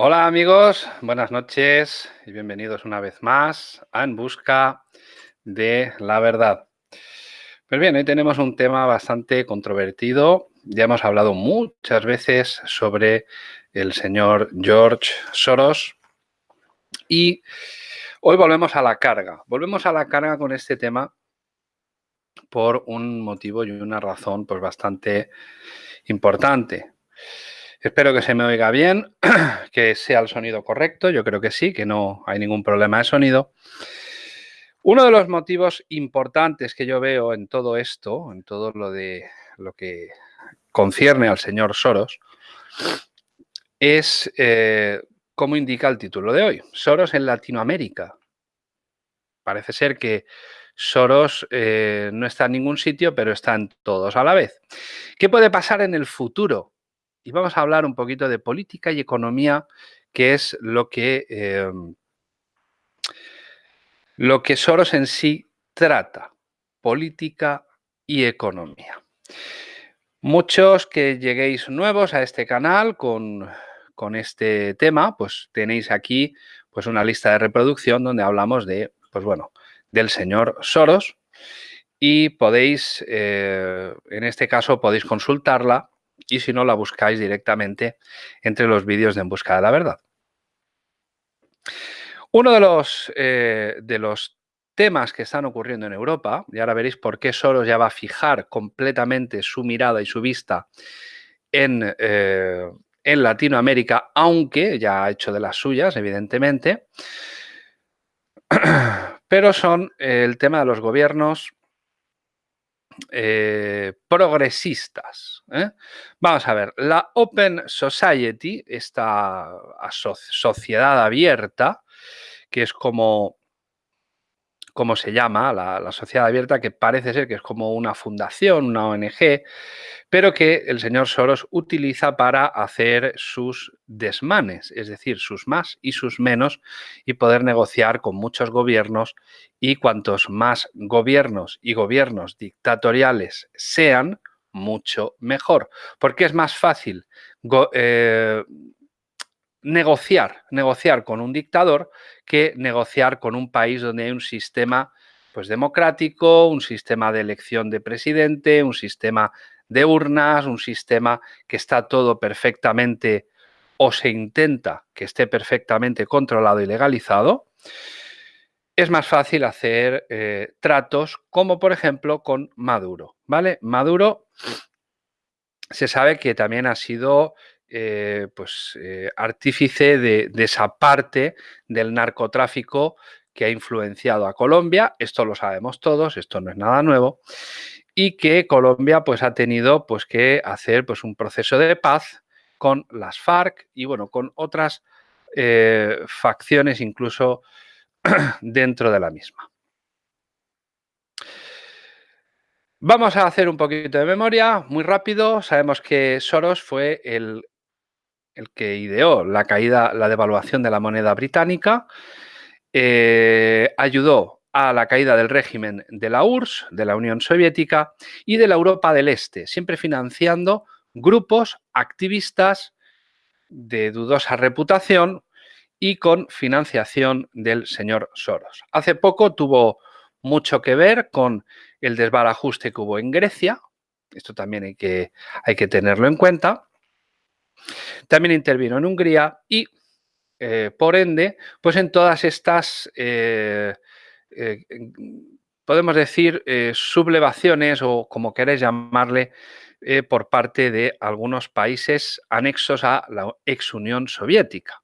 Hola amigos, buenas noches y bienvenidos una vez más a En Busca de la Verdad. Pues bien, hoy tenemos un tema bastante controvertido. Ya hemos hablado muchas veces sobre el señor George Soros y hoy volvemos a la carga. Volvemos a la carga con este tema por un motivo y una razón pues bastante importante. Espero que se me oiga bien, que sea el sonido correcto. Yo creo que sí, que no hay ningún problema de sonido. Uno de los motivos importantes que yo veo en todo esto, en todo lo de lo que concierne al señor Soros, es eh, como indica el título de hoy, Soros en Latinoamérica. Parece ser que Soros eh, no está en ningún sitio, pero están todos a la vez. ¿Qué puede pasar en el futuro? Y vamos a hablar un poquito de política y economía, que es lo que, em, lo que Soros en sí trata, política y economía. Muchos que lleguéis nuevos a este canal con, con este tema, pues tenéis aquí pues una lista de reproducción donde hablamos de, pues bueno, del señor Soros y podéis, eh, en este caso, podéis consultarla y si no la buscáis directamente entre los vídeos de En Busca de la Verdad. Uno de los, eh, de los temas que están ocurriendo en Europa, y ahora veréis por qué Soros ya va a fijar completamente su mirada y su vista en, eh, en Latinoamérica, aunque ya ha hecho de las suyas, evidentemente, pero son el tema de los gobiernos eh, progresistas. ¿eh? Vamos a ver, la Open Society, esta sociedad abierta, que es como, como se llama, la, sociedad abierta, que parece ser que es como una fundación, una ONG, pero que el señor Soros utiliza para hacer sus desmanes, es decir, sus más y sus menos, y poder negociar con muchos gobiernos y cuantos más gobiernos y gobiernos dictatoriales sean, mucho mejor, porque es más fácil eh, negociar, negociar con un dictador que negociar con un país donde hay un sistema pues, democrático, un sistema de elección de presidente, un sistema de urnas, un sistema que está todo perfectamente o se intenta que esté perfectamente controlado y legalizado, es más fácil hacer eh, tratos como por ejemplo con Maduro. ¿vale? Maduro se sabe que también ha sido eh, pues, eh, artífice de, esa parte del narcotráfico que ha influenciado a Colombia. Esto lo sabemos todos, esto no es nada nuevo y que Colombia pues, ha tenido pues, que hacer pues, un proceso de paz con las FARC y bueno, con otras eh, facciones incluso dentro de la misma. Vamos a hacer un poquito de memoria, muy rápido. Sabemos que Soros fue el, el que ideó la caída, la devaluación de la moneda británica. Eh, ayudó a la caída del régimen de la URSS, de la Unión Soviética y de la Europa del Este, siempre financiando grupos activistas de dudosa reputación y con financiación del señor Soros. Hace poco tuvo mucho que ver con el desbarajuste que hubo en Grecia, esto también hay que, hay que tenerlo en cuenta. También intervino en Hungría y, eh, por ende, pues en todas estas eh, eh, podemos decir, sublevaciones o como queréis llamarle, por parte de algunos países anexos a la ex Unión Soviética.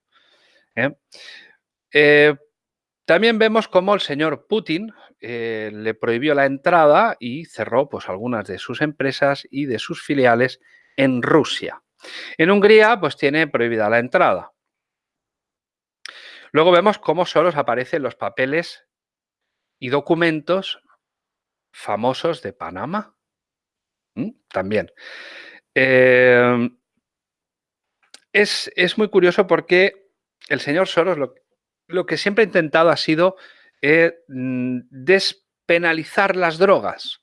también vemos cómo el señor Putin le prohibió la entrada y cerró pues, algunas de sus empresas y de sus filiales en Rusia. En Hungría pues tiene prohibida la entrada. Luego vemos cómo solo aparecen los papeles y documentos famosos de Panamá. También. Em, es, muy curioso porque el señor Soros lo, que siempre ha intentado ha sido eh, mm, despenalizar las drogas.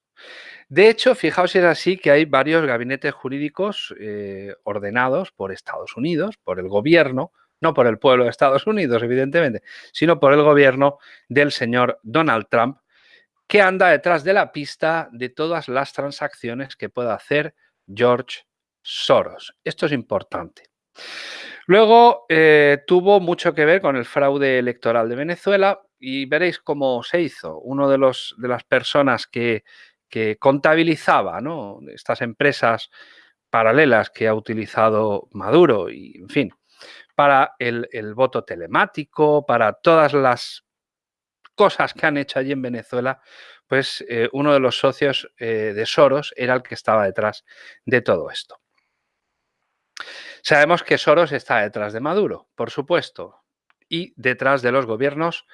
De hecho, fijaos si es así que hay varios gabinetes jurídicos eh, ordenados por Estados Unidos, por el gobierno, no por el pueblo de Estados Unidos, evidentemente, sino por el gobierno del señor Donald Trump, que anda detrás de la pista de todas las transacciones que pueda hacer George Soros. Esto es importante. Luego eh, tuvo mucho que ver con el fraude electoral de Venezuela y veréis cómo se hizo. Uno de, los, de las personas que, contabilizaba estas empresas paralelas que ha utilizado Maduro y, en fin, para el, voto telemático, para todas las cosas que han hecho allí en Venezuela, pues eh, uno de los socios eh, de Soros era el que estaba detrás de todo esto. Sabemos que Soros está detrás de Maduro, por supuesto, y detrás de los gobiernos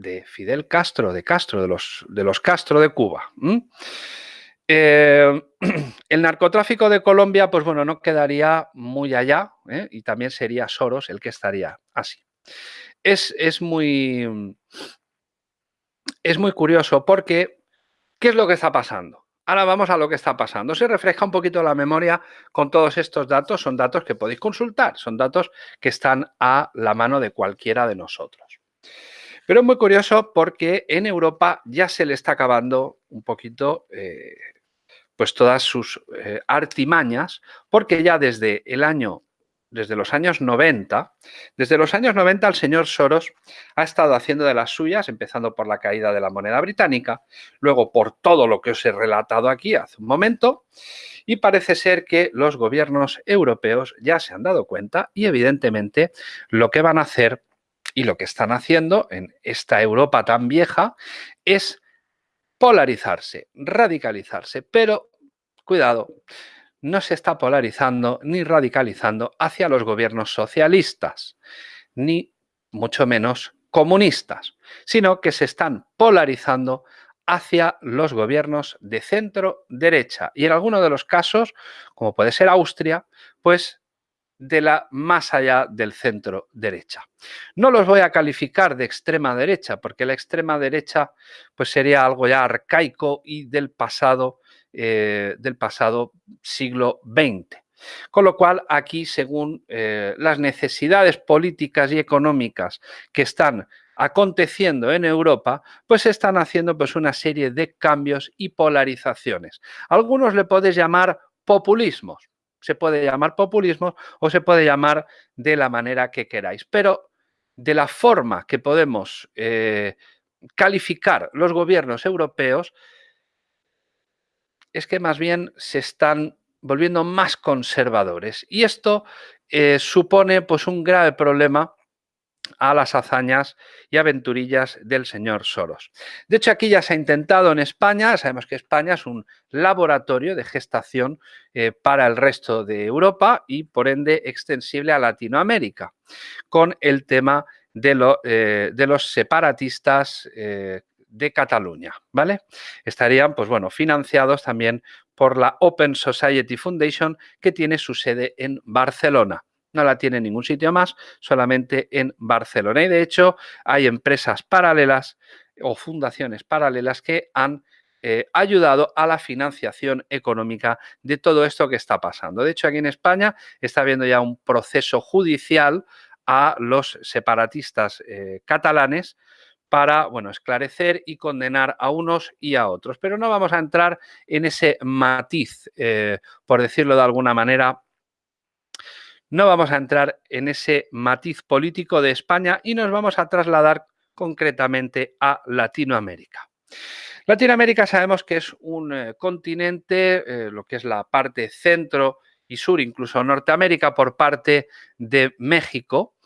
de Fidel Castro, de Castro, de los, de los Castro de Cuba. Eh, el narcotráfico de Colombia, pues bueno, no quedaría muy allá ¿eh? y también sería Soros el que estaría así. Es, es, muy, es muy curioso porque, ¿qué es lo que está pasando? Ahora vamos a lo que está pasando. Se refresca un poquito la memoria con todos estos datos. Son datos que podéis consultar. Son datos que están a la mano de cualquiera de nosotros. Pero es muy curioso porque en Europa ya se le está acabando un poquito eh, pues todas sus eh, artimañas, porque ya desde el año desde los años 90, desde los años 90 el señor Soros ha estado haciendo de las suyas, empezando por la caída de la moneda británica, luego por todo lo que os he relatado aquí hace un momento, y parece ser que los gobiernos europeos ya se han dado cuenta y evidentemente lo que van a hacer y lo que están haciendo en esta Europa tan vieja es polarizarse, radicalizarse, pero cuidado, no se está polarizando ni radicalizando hacia los gobiernos socialistas, ni mucho menos comunistas, sino que se están polarizando hacia los gobiernos de centro derecha y en algunos de los casos, como puede ser Austria, pues de la más allá del centro derecha. No los voy a calificar de extrema derecha porque la extrema derecha pues sería algo ya arcaico y del pasado eh, del pasado siglo XX. Con lo cual, aquí, según eh, las necesidades políticas y económicas que están aconteciendo en Europa, pues están haciendo pues, una serie de cambios y polarizaciones. Algunos le podéis llamar populismos. Se puede llamar populismo o se puede llamar de la manera que queráis. Pero de la forma que podemos eh, calificar los gobiernos europeos es que más bien se están volviendo más conservadores. Y esto eh, supone pues, un grave problema a las hazañas y aventurillas del señor Soros. De hecho, aquí ya se ha intentado en España, sabemos que España es un laboratorio de gestación eh, para el resto de Europa y por ende extensible a Latinoamérica, con el tema de, eh, los separatistas de Cataluña, ¿vale? Estarían, pues bueno, financiados también por la Open Society Foundation, que tiene su sede en Barcelona. No la tiene en ningún sitio más, solamente en Barcelona. Y de hecho, hay empresas paralelas o fundaciones paralelas que han eh, ayudado a la financiación económica de todo esto que está pasando. De hecho, aquí en España está habiendo ya un proceso judicial a los separatistas eh, catalanes para bueno, esclarecer y condenar a unos y a otros. Pero no vamos a entrar en ese matiz, eh, por decirlo de alguna manera, no vamos a entrar en ese matiz político de España y nos vamos a trasladar concretamente a Latinoamérica. Latinoamérica sabemos que es un eh, continente, eh, lo que es la parte centro y sur, incluso Norteamérica por parte de México,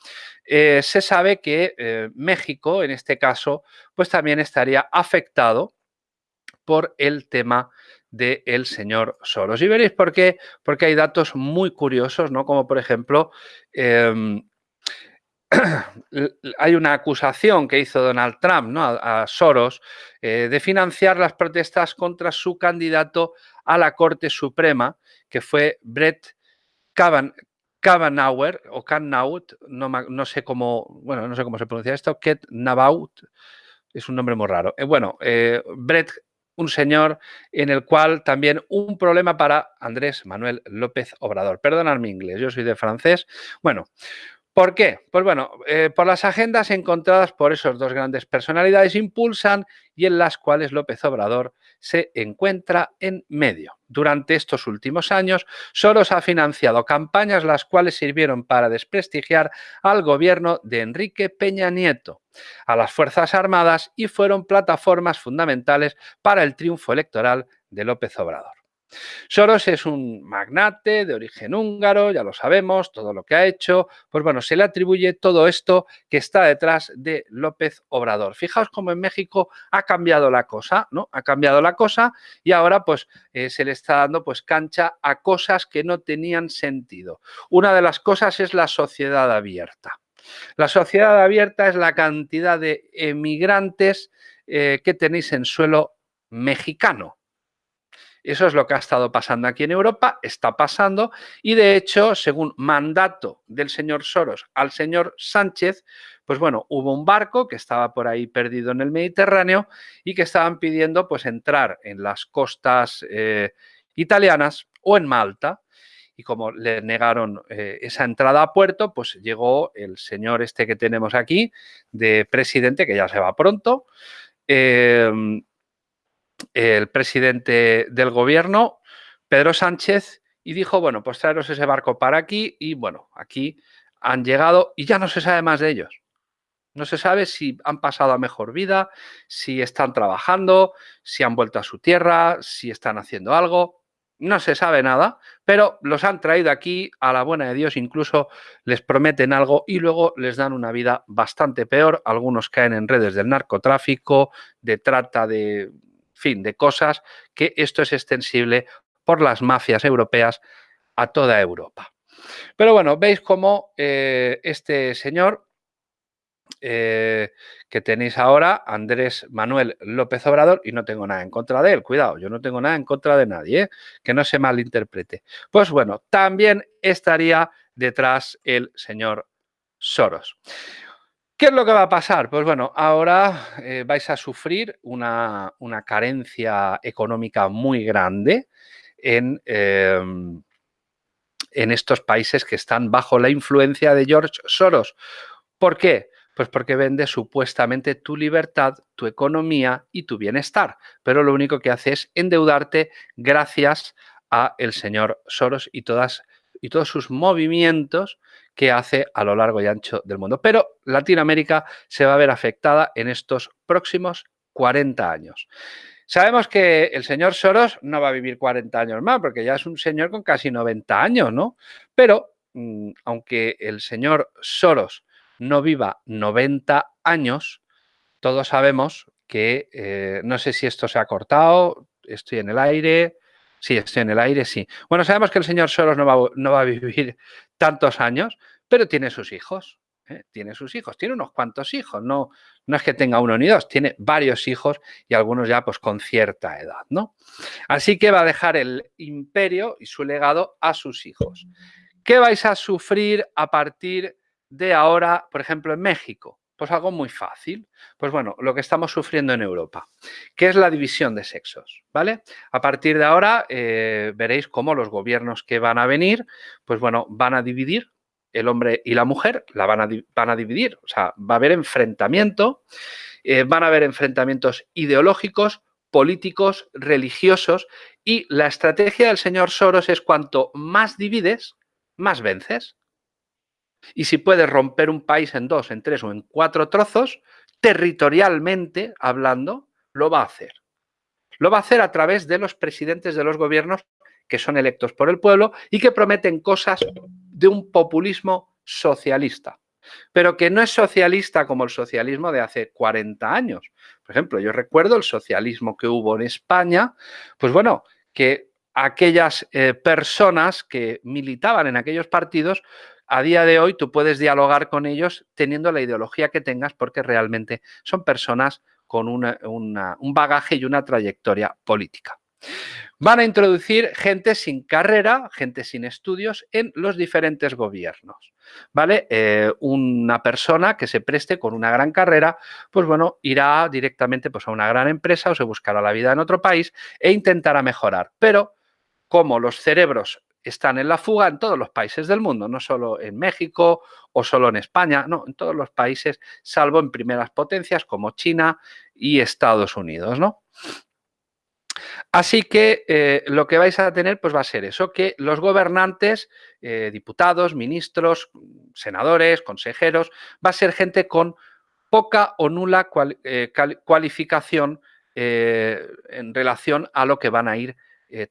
eh, se sabe que México, en este caso, pues también estaría afectado por el tema del señor Soros. Y veréis por qué, porque hay datos muy curiosos, ¿no? Como por ejemplo, em, hay una acusación que hizo Donald Trump ¿no? a, Soros eh, de financiar las protestas contra su candidato a la Corte Suprema, que fue Brett Kavanaugh, Kavanauer o Kannaut, no, no, sé cómo, bueno, no sé cómo se pronuncia esto, Ket es un nombre muy raro. Eh, bueno, eh, Brett, un señor en el cual también un problema para Andrés Manuel López Obrador. Perdonad mi inglés, yo soy de francés. Bueno, ¿Por qué? Pues bueno, eh, por las agendas encontradas por esos dos grandes personalidades impulsan y en las cuales López Obrador se encuentra en medio. Durante estos últimos años, Soros ha financiado campañas las cuales sirvieron para desprestigiar al gobierno de Enrique Peña Nieto, a las Fuerzas Armadas y fueron plataformas fundamentales para el triunfo electoral de López Obrador. Soros es un magnate de origen húngaro, ya lo sabemos, todo lo que ha hecho. Pues bueno, se le atribuye todo esto que está detrás de López Obrador. Fijaos cómo en México ha cambiado la cosa, ¿no? Ha cambiado la cosa y ahora pues eh, se le está dando pues cancha a cosas que no tenían sentido. Una de las cosas es la sociedad abierta. La sociedad abierta es la cantidad de emigrantes eh, que tenéis en suelo mexicano. Eso es lo que ha estado pasando aquí en Europa, está pasando. Y de hecho, según mandato del señor Soros al señor Sánchez, pues bueno, hubo un barco que estaba por ahí perdido en el Mediterráneo y que estaban pidiendo pues entrar en las costas eh, italianas o en Malta. Y como le negaron eh, esa entrada a puerto, pues llegó el señor este que tenemos aquí de presidente, que ya se va pronto, eh, el presidente del gobierno, Pedro Sánchez, y dijo, bueno, pues traeros ese barco para aquí y bueno, aquí han llegado y ya no se sabe más de ellos. No se sabe si han pasado a mejor vida, si están trabajando, si han vuelto a su tierra, si están haciendo algo. No se sabe nada, pero los han traído aquí a la buena de Dios, incluso les prometen algo y luego les dan una vida bastante peor. Algunos caen en redes del narcotráfico, de trata de fin, de cosas que esto es extensible por las mafias europeas a toda Europa. Pero bueno, veis cómo eh, este señor eh, que tenéis ahora, Andrés Manuel López Obrador, y no tengo nada en contra de él, cuidado, yo no tengo nada en contra de nadie, ¿eh? que no se malinterprete. Pues bueno, también estaría detrás el señor Soros. ¿Qué es lo que va a pasar? Pues bueno, ahora eh, vais a sufrir una, carencia económica muy grande en, em, en estos países que están bajo la influencia de George Soros. ¿Por qué? Pues porque vende supuestamente tu libertad, tu economía y tu bienestar, pero lo único que hace es endeudarte gracias a el señor Soros y todas y todos sus movimientos que hace a lo largo y ancho del mundo. Pero Latinoamérica se va a ver afectada en estos próximos 40 años. Sabemos que el señor Soros no va a vivir 40 años más, porque ya es un señor con casi 90 años, ¿no? Pero mm, aunque el señor Soros no viva 90 años, todos sabemos que, eh, no sé si esto se ha cortado, estoy en el aire, Sí, estoy en el aire, sí. Bueno, sabemos que el señor Soros no va, a vivir tantos años, pero tiene sus hijos. ¿eh? Tiene sus hijos, tiene unos cuantos hijos, no, no es que tenga uno ni dos, tiene varios hijos y algunos ya pues con cierta edad, ¿no? Así que va a dejar el imperio y su legado a sus hijos. ¿Qué vais a sufrir a partir de ahora, por ejemplo, en México? Pues algo muy fácil. Pues bueno, lo que estamos sufriendo en Europa, que es la división de sexos, ¿vale? A partir de ahora eh, veréis cómo los gobiernos que van a venir, pues bueno, van a dividir el hombre y la mujer, la van a, van a dividir, o sea, va a haber enfrentamiento, eh, van a haber enfrentamientos ideológicos, políticos, religiosos y la estrategia del señor Soros es cuanto más divides, más vences. Y si puedes romper un país en dos, en tres o en cuatro trozos, territorialmente hablando, lo va a hacer. Lo va a hacer a través de los presidentes de los gobiernos que son electos por el pueblo y que prometen cosas de un populismo socialista, pero que no es socialista como el socialismo de hace 40 años. Por ejemplo, yo recuerdo el socialismo que hubo en España, pues bueno, que aquellas eh, personas que militaban en aquellos partidos a día de hoy tú puedes dialogar con ellos teniendo la ideología que tengas porque realmente son personas con un bagaje y una trayectoria política. Van a introducir gente sin carrera, gente sin estudios en los diferentes gobiernos. ¿Vale? Eh, una persona que se preste con una gran carrera, pues bueno, irá directamente pues, a una gran empresa o se buscará la vida en otro país e intentará mejorar. Pero como los cerebros están en la fuga en todos los países del mundo, no solo en México o solo en España, no, en todos los países, salvo en primeras potencias como China y Estados Unidos, ¿no? Así que eh, lo que vais a tener pues va a ser eso, que los gobernantes, eh, diputados, ministros, senadores, consejeros, va a ser gente con poca o nula eh, cualificación en relación a lo que van a ir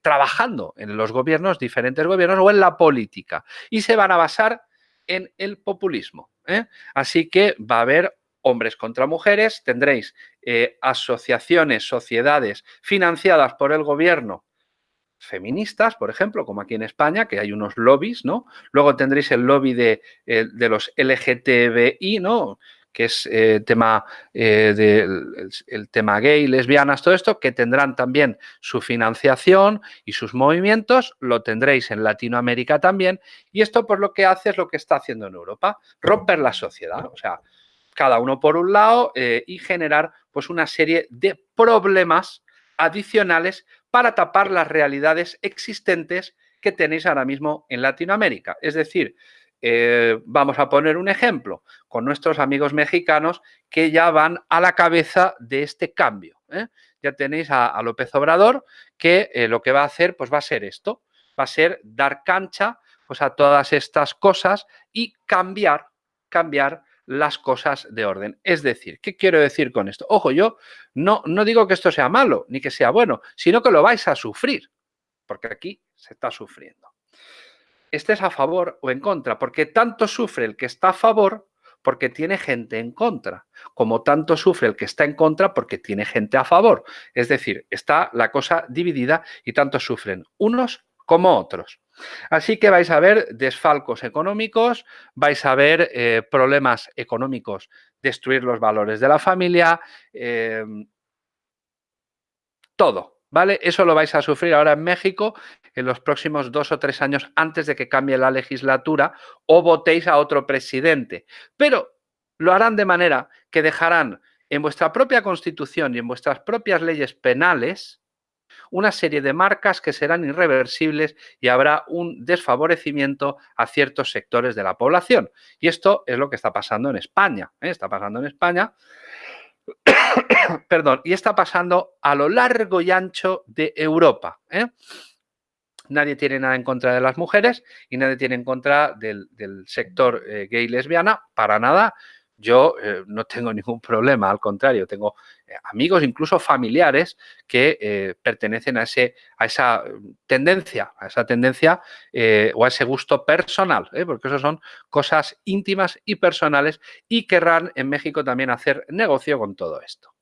trabajando en los gobiernos, diferentes gobiernos o en la política. Y se van a basar en el populismo. Así que va a haber hombres contra mujeres, tendréis eh, asociaciones, sociedades financiadas por el gobierno feministas, por ejemplo, como aquí en España, que hay unos lobbies, ¿no? Luego tendréis el lobby de, eh, los LGTBI, ¿no? Que es eh, tema el, tema gay, lesbianas, todo esto, que tendrán también su financiación y sus movimientos, lo tendréis en Latinoamérica también, y esto por lo que hace es lo que está haciendo en Europa, romper la sociedad, o sea, cada uno por un lado eh, y generar pues una serie de problemas adicionales para tapar las realidades existentes que tenéis ahora mismo en Latinoamérica. Es decir, eh, vamos a poner un ejemplo con nuestros amigos mexicanos que ya van a la cabeza de este cambio. ¿eh? Ya tenéis a, López Obrador que lo que va a hacer pues va a ser esto, va a ser dar cancha pues, a todas estas cosas y cambiar, cambiar las cosas de orden. Es decir, ¿qué quiero decir con esto? Ojo, yo no, no digo que esto sea malo ni que sea bueno, sino que lo vais a sufrir, porque aquí se está sufriendo. Estés a favor o en contra, porque tanto sufre el que está a favor porque tiene gente en contra, como tanto sufre el que está en contra porque tiene gente a favor. Es decir, está la cosa dividida y tanto sufren unos como otros. Así que vais a ver desfalcos económicos, vais a ver eh, problemas económicos, destruir los valores de la familia, em, todo, ¿vale? Eso lo vais a sufrir ahora en México en los próximos dos o tres años antes de que cambie la legislatura o votéis a otro presidente. Pero lo harán de manera que dejarán en vuestra propia constitución y en vuestras propias leyes penales una serie de marcas que serán irreversibles y habrá un desfavorecimiento a ciertos sectores de la población. Y esto es lo que está pasando en España. ¿eh? Está pasando en España. Perdón, y está pasando a lo largo y ancho de Europa. ¿eh? Nadie tiene nada en contra de las mujeres y nadie tiene en contra del, sector eh, gay lesbiana, para nada yo eh, no tengo ningún problema, al contrario, tengo eh, amigos, incluso familiares, que pertenecen a, ese, a esa tendencia, a esa tendencia o a ese gusto personal, porque eso son cosas íntimas y personales y querrán en México también hacer negocio con todo esto.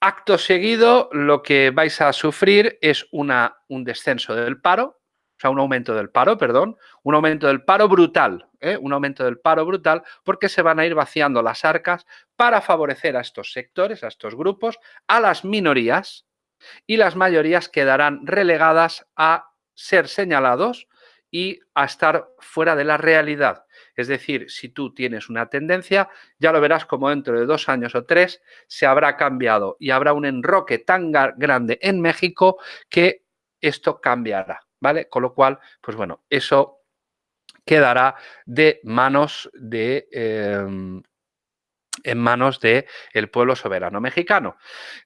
Acto seguido, lo que vais a sufrir es una, un descenso del paro, o sea, un aumento del paro, perdón, un aumento del paro brutal, ¿eh? un aumento del paro brutal porque se van a ir vaciando las arcas para favorecer a estos sectores, a estos grupos, a las minorías y las mayorías quedarán relegadas a ser señalados y a estar fuera de la realidad. Es decir, si tú tienes una tendencia, ya lo verás como dentro de dos años o tres se habrá cambiado y habrá un enroque tan grande en México que esto cambiará. ¿vale? Con lo cual, pues bueno, eso quedará de manos de... Em, en manos del el pueblo soberano mexicano.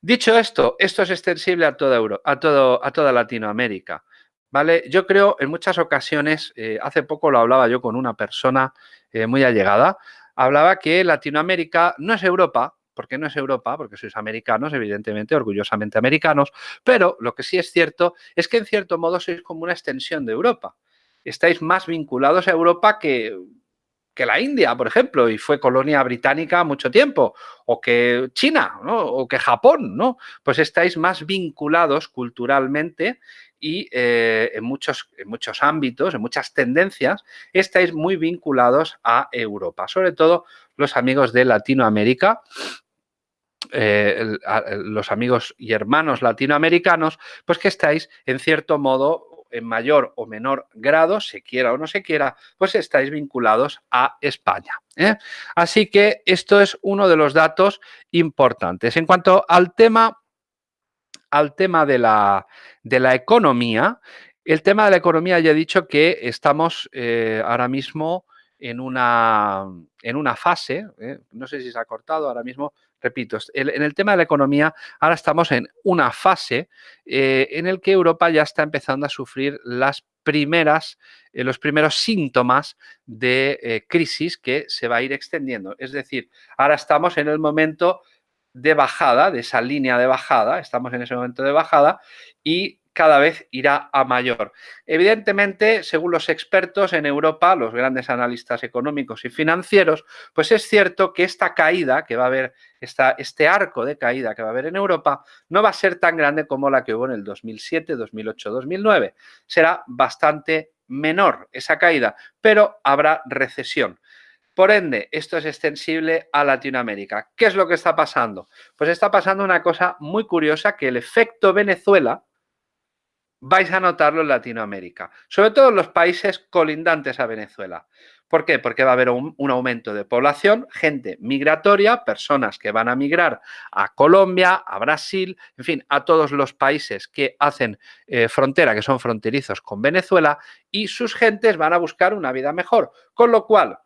Dicho esto, esto es extensible a toda, Euro, a todo, a toda Latinoamérica. ¿Vale? Yo creo en muchas ocasiones, eh, hace poco lo hablaba yo con una persona eh, muy allegada, hablaba que Latinoamérica no es Europa, porque no es Europa, porque sois americanos, evidentemente, orgullosamente americanos, pero lo que sí es cierto es que en cierto modo sois como una extensión de Europa. Estáis más vinculados a Europa que, que la India, por ejemplo, y fue colonia británica mucho tiempo, o que China, o que Japón, ¿no? Pues estáis más vinculados culturalmente y eh, en, muchos, en muchos ámbitos, en muchas tendencias, estáis muy vinculados a Europa, sobre todo los amigos de Latinoamérica, eh, los amigos y hermanos latinoamericanos, pues que estáis en cierto modo en mayor o menor grado, se quiera o no se quiera, pues estáis vinculados a España. ¿eh? Así que esto es uno de los datos importantes. En cuanto al tema, al tema de, la, de la economía, El tema de la economía ya he dicho que estamos eh, ahora mismo en una, en una fase, ¿eh? no sé si se ha cortado ahora mismo, repito, en el tema de la economía ahora estamos en una fase eh, en el que Europa ya está empezando a sufrir las primeras, los primeros síntomas de crisis que se va a ir extendiendo. Es decir, ahora estamos en el momento de bajada, de esa línea de bajada, estamos en ese momento de bajada y cada vez irá a mayor. Evidentemente, según los expertos en Europa, los grandes analistas económicos y financieros, pues es cierto que esta caída que va a haber, esta, este arco de caída que va a haber en Europa, no va a ser tan grande como la que hubo en el 2007, 2008, 2009. Será bastante menor esa caída, pero habrá recesión. Por ende, esto es extensible a Latinoamérica. ¿Qué es lo que está pasando? Pues está pasando una cosa muy curiosa, que el efecto Venezuela, vais a notarlo en Latinoamérica, sobre todo en los países colindantes a Venezuela. ¿Por qué? Porque va a haber un, aumento de población, gente migratoria, personas que van a migrar a Colombia, a Brasil, en fin, a todos los países que hacen eh, frontera, que son fronterizos con Venezuela, y sus gentes van a buscar una vida mejor. Con lo cual,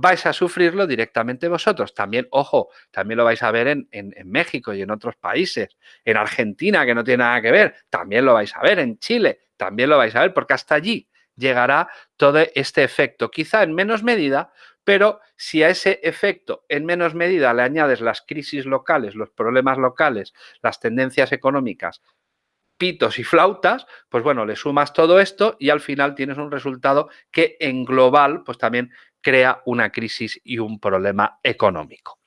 vais a sufrirlo directamente vosotros. También, ojo, también lo vais a ver en, México y en otros países, en Argentina, que no tiene nada que ver, también lo vais a ver, en Chile, también lo vais a ver, porque hasta allí llegará todo este efecto, quizá en menos medida, pero si a ese efecto en menos medida le añades las crisis locales, los problemas locales, las tendencias económicas, pitos y flautas, pues bueno, le sumas todo esto y al final tienes un resultado que en global, pues también crea una crisis y un problema económico.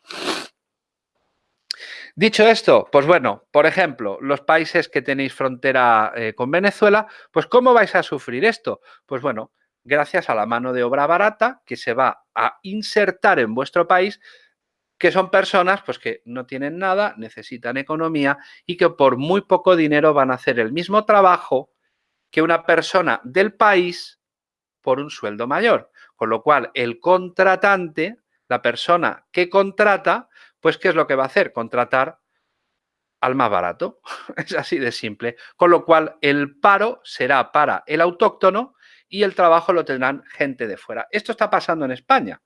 Dicho esto, pues bueno, por ejemplo, los países que tenéis frontera eh, con Venezuela, pues ¿cómo vais a sufrir esto? Pues bueno, gracias a la mano de obra barata que se va a insertar en vuestro país, que son personas pues, que no tienen nada, necesitan economía y que por muy poco dinero van a hacer el mismo trabajo que una persona del país por un sueldo mayor. Con lo cual, el contratante, la persona que contrata, pues ¿qué es lo que va a hacer? Contratar al más barato. Es así de simple. Con lo cual, el paro será para el autóctono y el trabajo lo tendrán gente de fuera. Esto está pasando en España.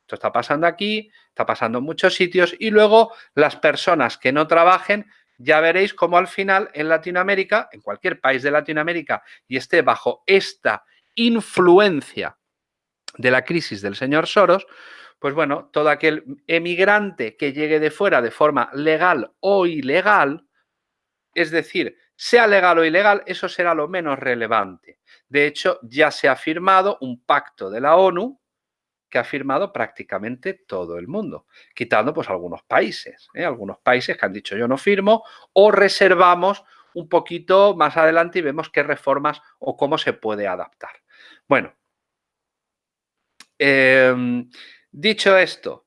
Esto está pasando aquí, está pasando en muchos sitios y luego las personas que no trabajen, ya veréis cómo al final en Latinoamérica, en cualquier país de Latinoamérica y esté bajo esta influencia de la crisis del señor Soros, pues bueno, todo aquel emigrante que llegue de fuera de forma legal o ilegal, es decir, sea legal o ilegal, eso será lo menos relevante. De hecho, ya se ha firmado un pacto de la ONU que ha firmado prácticamente todo el mundo, quitando pues algunos países, ¿eh? algunos países que han dicho yo no firmo o reservamos un poquito más adelante y vemos qué reformas o cómo se puede adaptar. Bueno, Em, dicho esto,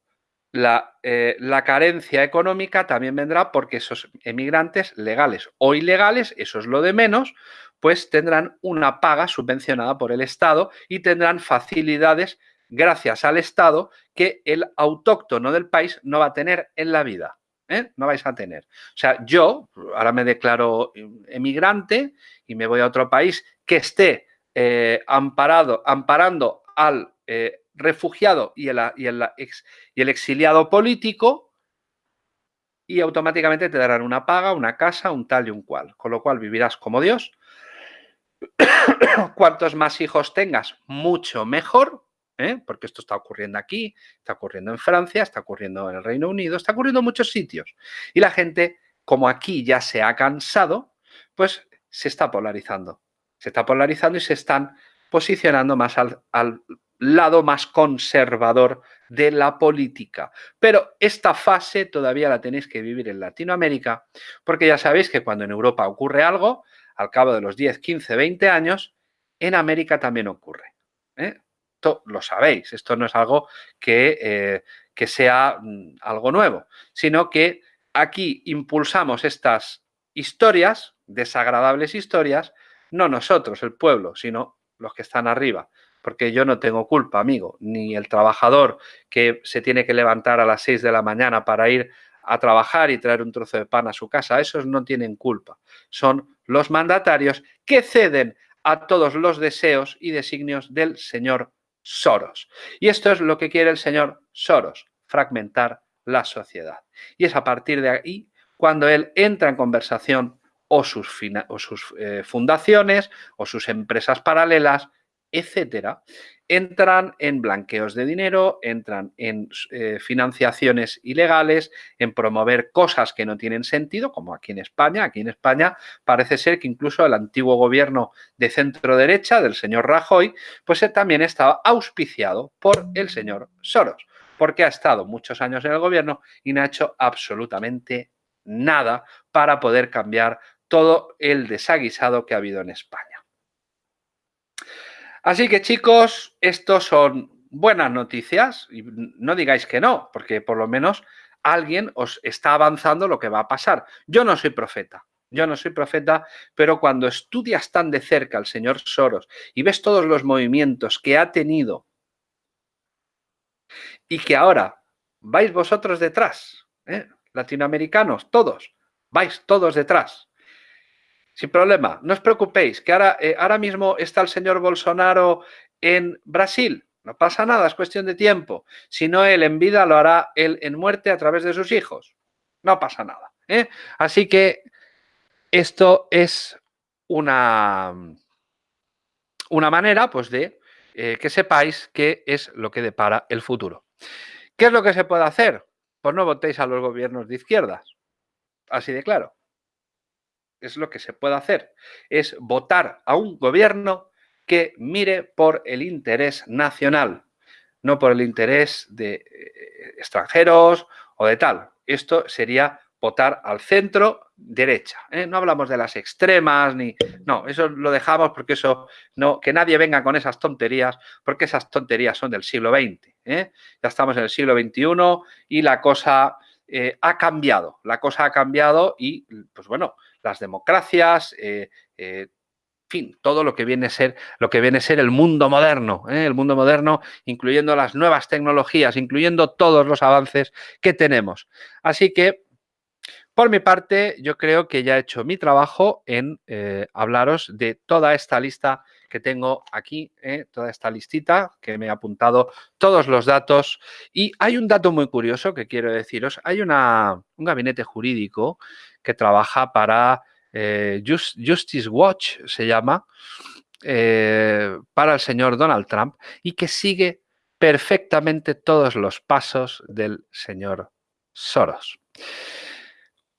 eh, la, carencia económica también vendrá porque esos emigrantes legales o ilegales, eso es lo de menos, pues tendrán una paga subvencionada por el Estado y tendrán facilidades gracias al Estado que el autóctono del país no va a tener en la vida. ¿eh? No vais a tener. O sea, yo ahora me declaro emigrante y me voy a otro país que esté eh, amparado, amparando al refugiado y el, exiliado político y automáticamente te darán una paga, una casa, un tal y un cual. Con lo cual vivirás como Dios. Cuantos más hijos tengas, mucho mejor, ¿eh? porque esto está ocurriendo aquí, está ocurriendo en Francia, está ocurriendo en el Reino Unido, está ocurriendo en muchos sitios. Y la gente, como aquí ya se ha cansado, pues se está polarizando. Se está polarizando y se están posicionando más al lado más conservador de la política. Pero esta fase todavía la tenéis que vivir en Latinoamérica, porque ya sabéis que cuando en Europa ocurre algo, al cabo de los 10, 15, 20 años, en América también ocurre. ¿eh? Esto lo sabéis, esto no es algo que, eh, que sea mm, algo nuevo, sino que aquí impulsamos estas historias, desagradables historias, no nosotros, el pueblo, sino los que están arriba, porque yo no tengo culpa, amigo, ni el trabajador que se tiene que levantar a las 6 de la mañana para ir a trabajar y traer un trozo de pan a su casa, esos no tienen culpa. Son los mandatarios que ceden a todos los deseos y designios del señor Soros. Y esto es lo que quiere el señor Soros, fragmentar la sociedad. Y es a partir de ahí cuando él entra en conversación o sus, eh, fundaciones o sus empresas paralelas, etcétera, entran en blanqueos de dinero, entran en eh, financiaciones ilegales, en promover cosas que no tienen sentido, como aquí en España. Aquí en España parece ser que incluso el antiguo gobierno de centro derecha del señor Rajoy, pues también estaba auspiciado por el señor Soros, porque ha estado muchos años en el gobierno y no ha hecho absolutamente nada para poder cambiar todo el desaguisado que ha habido en España. Así que chicos, estos son buenas noticias y no digáis que no, porque por lo menos alguien os está avanzando lo que va a pasar. Yo no soy profeta, yo no soy profeta, pero cuando estudias tan de cerca al señor Soros y ves todos los movimientos que ha tenido y que ahora vais vosotros detrás, ¿eh? latinoamericanos, todos, vais todos detrás. Sin problema, no os preocupéis, que ahora, eh, ahora mismo está el señor Bolsonaro en Brasil. No pasa nada, es cuestión de tiempo. Si no él en vida, lo hará él en muerte a través de sus hijos. No pasa nada. ¿eh? Así que esto es una, una manera pues, de eh, que sepáis qué es lo que depara el futuro. ¿Qué es lo que se puede hacer? Pues no votéis a los gobiernos de izquierdas. Así de claro es lo que se puede hacer, es votar a un gobierno que mire por el interés nacional, no por el interés de eh, extranjeros o de tal. Esto sería votar al centro derecha. ¿eh? No hablamos de las extremas ni... No, eso lo dejamos porque eso... no Que nadie venga con esas tonterías porque esas tonterías son del siglo XX. ¿eh? Ya estamos en el siglo XXI y la cosa ha cambiado. La cosa ha cambiado y, pues bueno, las democracias, eh, eh, en fin, todo lo que viene a ser, lo que viene a ser el mundo moderno, ¿eh? el mundo moderno, incluyendo las nuevas tecnologías, incluyendo todos los avances que tenemos. Así que, por mi parte, yo creo que ya he hecho mi trabajo en hablaros de toda esta lista que tengo aquí, toda esta listita que me he apuntado todos los datos. Y hay un dato muy curioso que quiero deciros. Hay una, un gabinete jurídico que trabaja para eh, Justice Watch, se llama, eh, para el señor Donald Trump y que sigue perfectamente todos los pasos del señor Soros.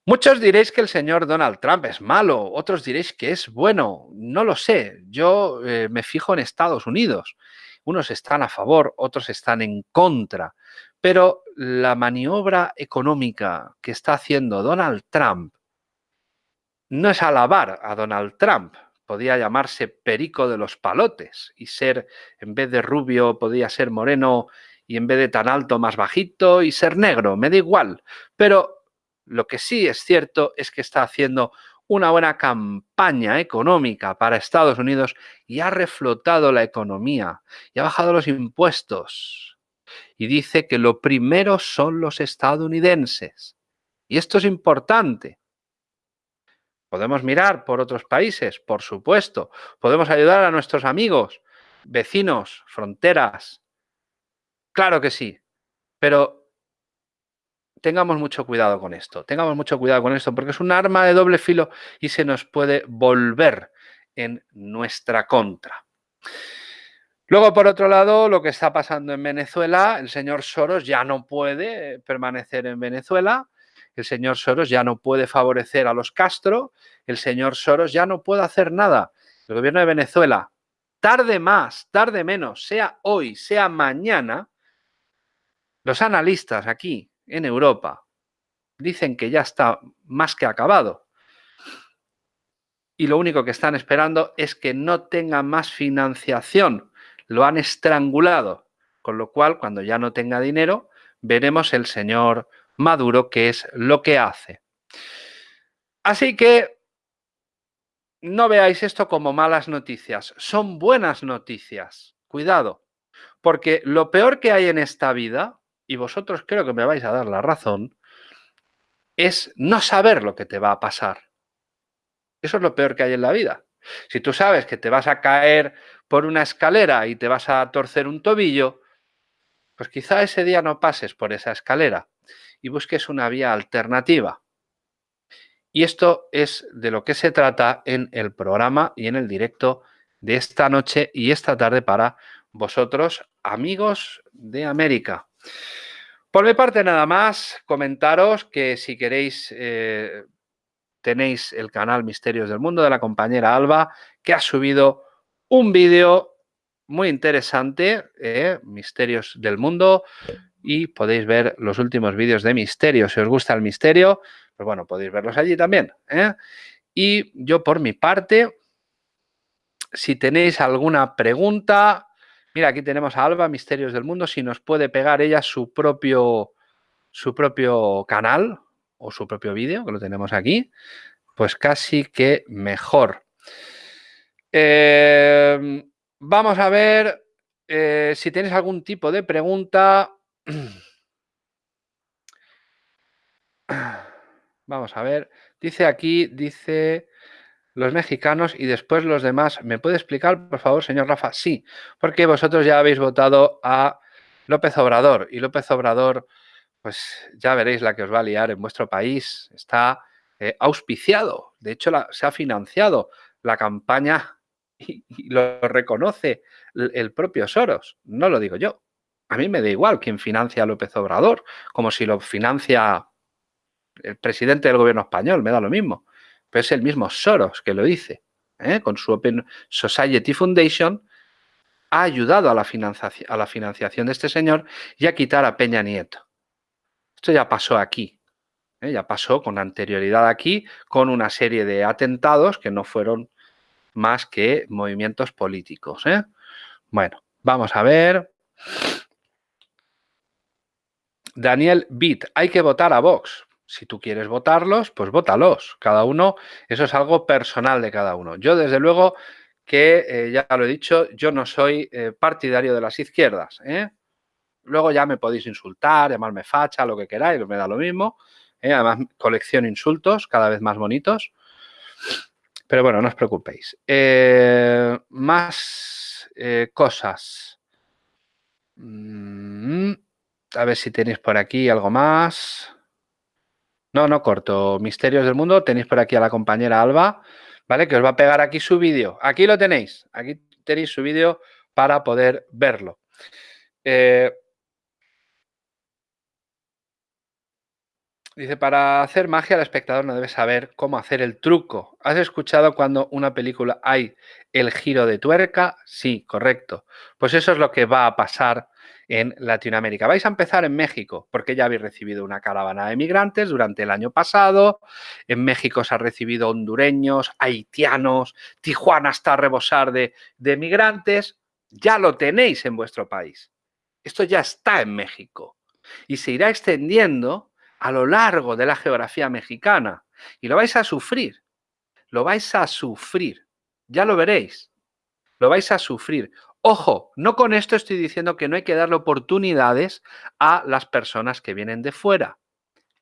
Muchos diréis que el señor Donald Trump es malo, otros diréis que es bueno, no lo sé, yo eh, me fijo en Estados Unidos. Unos están a favor, otros están en contra, pero la maniobra económica que está haciendo Donald Trump no es alabar a Donald Trump. Podía llamarse Perico de los Palotes y ser, en vez de rubio, podía ser moreno y en vez de tan alto, más bajito y ser negro, me da igual. Pero lo que sí es cierto es que está haciendo una buena campaña económica para Estados Unidos y ha reflotado la economía y ha bajado los impuestos y dice que lo primero son los estadounidenses. Y esto es importante. Podemos mirar por otros países, por supuesto. Podemos ayudar a nuestros amigos, vecinos, fronteras. Claro que sí. Pero tengamos mucho cuidado con esto. Tengamos mucho cuidado con esto porque es un arma de doble filo y se nos puede volver en nuestra contra. Luego, por otro lado, lo que está pasando en Venezuela, el señor Soros ya no puede permanecer en Venezuela, el señor Soros ya no puede favorecer a los Castro, el señor Soros ya no puede hacer nada. El gobierno de Venezuela, tarde más, tarde menos, sea hoy, sea mañana, los analistas aquí en Europa dicen que ya está más que acabado. Y lo único que están esperando es que no tenga más financiación lo han estrangulado, con lo cual cuando ya no tenga dinero, veremos el señor Maduro qué es lo que hace. Así que no veáis esto como malas noticias, son buenas noticias. Cuidado, porque lo peor que hay en esta vida, y vosotros creo que me vais a dar la razón, es no saber lo que te va a pasar. Eso es lo peor que hay en la vida. Si tú sabes que te vas a caer por una escalera y te vas a torcer un tobillo, pues quizá ese día no pases por esa escalera y busques una vía alternativa. Y esto es de lo que se trata en el programa y en el directo de esta noche y esta tarde para vosotros, amigos de América. Por mi parte, nada más, comentaros que si queréis, eh, tenéis el canal Misterios del Mundo de la compañera Alba, que ha subido un vídeo muy interesante, eh, Misterios del Mundo, y podéis ver los últimos vídeos de misterio. Si os gusta el misterio, pues bueno, podéis verlos allí también. ¿eh? Y yo por mi parte, si tenéis alguna pregunta, mira, aquí tenemos a Alba, Misterios del Mundo, si nos puede pegar ella su propio, su propio canal o su propio vídeo, que lo tenemos aquí, pues casi que mejor. Em, vamos a ver eh, si tenéis algún tipo de pregunta. Vamos a ver. Dice aquí, dice los mexicanos y después los demás. ¿Me puede explicar, por favor, señor Rafa? Sí, porque vosotros ya habéis votado a López Obrador y López Obrador, pues ya veréis la que os va a liar en vuestro país. Está eh, auspiciado, de hecho se ha financiado la campaña y, lo reconoce el propio Soros, no lo digo yo. A mí me da igual quién financia a López Obrador, como si lo financia el presidente del gobierno español, me da lo mismo. Es el mismo Soros que lo dice. ¿eh? Con su Open Society Foundation ha ayudado a la, financiación, de este señor y a quitar a Peña Nieto. Esto ya pasó aquí. ¿eh? Ya pasó con anterioridad aquí, con una serie de atentados que no fueron más que movimientos políticos. ¿eh? Bueno, vamos a ver. Daniel Bitt, hay que votar a Vox. Si tú quieres votarlos, pues votalos. Cada uno, eso es algo personal de cada uno. Yo, desde luego, que eh, ya lo he dicho, yo no soy eh, partidario de las izquierdas. ¿eh? Luego ya me podéis insultar, llamarme facha, lo que queráis, me da lo mismo. Además, colecciono insultos cada vez más bonitos. Pero bueno, no os preocupéis. más cosas. Mm, a ver si tenéis por aquí algo más. No, no corto. Misterios del Mundo. Tenéis por aquí a la compañera Alba, ¿vale? Que os va a pegar aquí su vídeo. Aquí lo tenéis. Aquí tenéis su vídeo para poder verlo. Eh, dice, para hacer magia el espectador no debe saber cómo hacer el truco. ¿Has escuchado cuando una película hay el giro de tuerca? Sí, correcto. Pues eso es lo que va a pasar en Latinoamérica. Vais a empezar en México, porque ya habéis recibido una caravana de migrantes durante el año pasado. En México se ha recibido hondureños, haitianos, Tijuana está a rebosar de, de migrantes. Ya lo tenéis en vuestro país. Esto ya está en México y se irá extendiendo a lo largo de la geografía mexicana y lo vais a sufrir. Lo vais a sufrir. Ya lo veréis. Lo vais a sufrir. Ojo, no con esto estoy diciendo que no hay que darle oportunidades a las personas que vienen de fuera.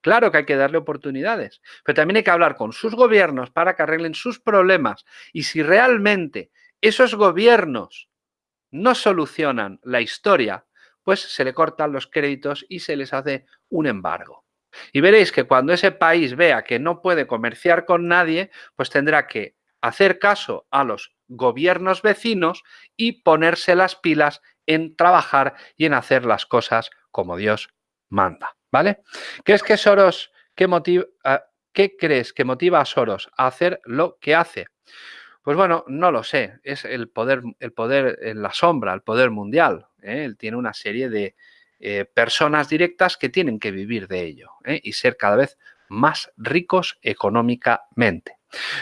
Claro que hay que darle oportunidades, pero también hay que hablar con sus gobiernos para que arreglen sus problemas. Y si realmente esos gobiernos no solucionan la historia, pues se le cortan los créditos y se les hace un embargo. Y veréis que cuando ese país vea que no puede comerciar con nadie, pues tendrá que hacer caso a los gobiernos vecinos y ponerse las pilas en trabajar y en hacer las cosas como Dios manda, ¿vale? ¿Crees que Soros, qué, motiva, qué crees que motiva a Soros a hacer lo que hace? Pues bueno, no lo sé, es el poder, el poder en la sombra, el poder mundial. ¿eh? Él tiene una serie de eh, personas directas que tienen que vivir de ello ¿eh? y ser cada vez más ricos económicamente.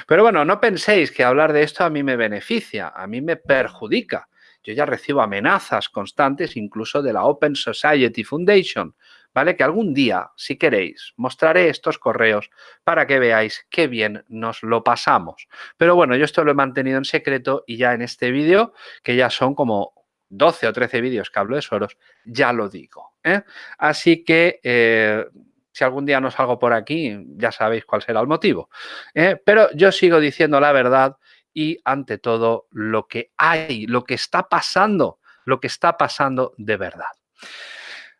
Pero bueno, no penséis que hablar de esto a mí me beneficia, a mí me perjudica. Yo ya recibo amenazas constantes incluso de la Open Society Foundation, ¿vale? Que algún día, si queréis, mostraré estos correos para que veáis qué bien nos lo pasamos. Pero bueno, yo esto lo he mantenido en secreto y ya en este vídeo, que ya son como 12 o 13 vídeos que hablo de Soros, ya lo digo. ¿eh? Así que... Eh, si algún día no salgo por aquí, ya sabéis cuál será el motivo. ¿eh? Pero yo sigo diciendo la verdad y ante todo lo que hay, lo que está pasando, lo que está pasando de verdad.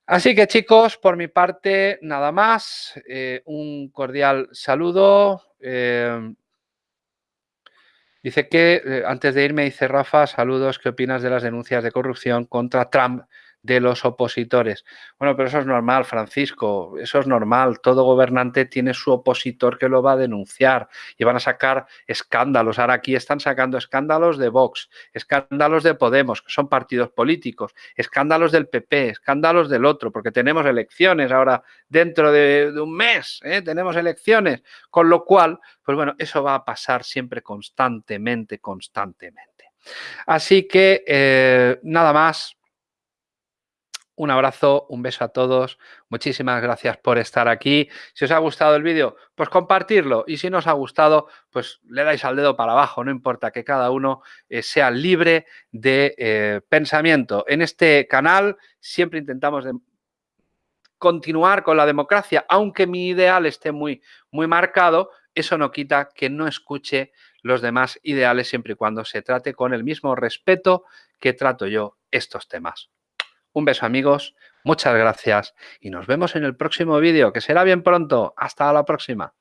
Así que chicos, por mi parte, nada más. Un cordial saludo. Dice que, eh, antes de irme, dice Rafa, saludos, ¿qué opinas de las denuncias de corrupción contra Trump de los opositores. Bueno, pero eso es normal, Francisco, eso es normal. Todo gobernante tiene su opositor que lo va a denunciar y van a sacar escándalos. Ahora aquí están sacando escándalos de Vox, escándalos de Podemos, que son partidos políticos, escándalos del PP, escándalos del otro, porque tenemos elecciones ahora dentro de, un mes, ¿eh? tenemos elecciones, con lo cual, pues bueno, eso va a pasar siempre constantemente, constantemente. Así que eh, nada más, un abrazo, un beso a todos. Muchísimas gracias por estar aquí. Si os ha gustado el vídeo, pues compartirlo. Y si no os ha gustado, pues le dais al dedo para abajo. No importa que cada uno eh, sea libre de eh, pensamiento. En este canal siempre intentamos continuar con la democracia, aunque mi ideal esté muy, muy marcado, eso no quita que no escuche los demás ideales siempre y cuando se trate con el mismo respeto que trato yo estos temas. Un beso amigos, muchas gracias y nos vemos en el próximo vídeo, que será bien pronto. Hasta la próxima.